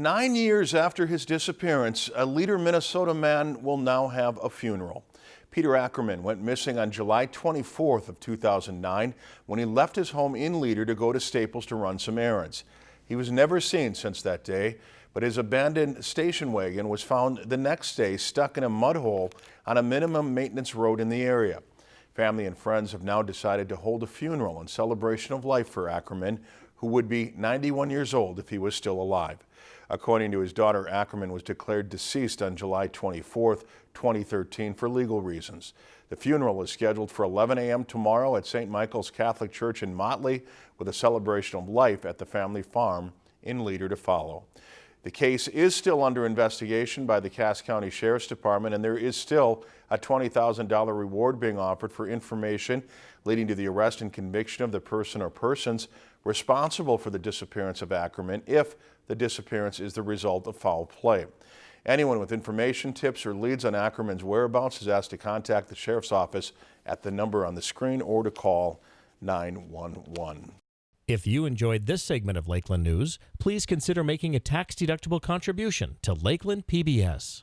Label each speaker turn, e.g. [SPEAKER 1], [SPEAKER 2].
[SPEAKER 1] Nine years after his disappearance, a Leader, Minnesota man will now have a funeral. Peter Ackerman went missing on July 24th of 2009 when he left his home in Leader to go to Staples to run some errands. He was never seen since that day, but his abandoned station wagon was found the next day stuck in a mud hole on a minimum maintenance road in the area. Family and friends have now decided to hold a funeral in celebration of life for Ackerman, who would be 91 years old if he was still alive. According to his daughter, Ackerman was declared deceased on July 24, 2013 for legal reasons. The funeral is scheduled for 11 a.m. tomorrow at St. Michael's Catholic Church in Motley with a celebration of life at the family farm in Leader to follow. The case is still under investigation by the Cass County Sheriff's Department and there is still a $20,000 reward being offered for information leading to the arrest and conviction of the person or persons responsible for the disappearance of Ackerman if the disappearance is the result of foul play. Anyone with information, tips, or leads on Ackerman's whereabouts is asked to contact the Sheriff's Office at the number on the screen or to call 911.
[SPEAKER 2] If you enjoyed this segment of Lakeland News, please consider making a tax-deductible contribution to Lakeland PBS.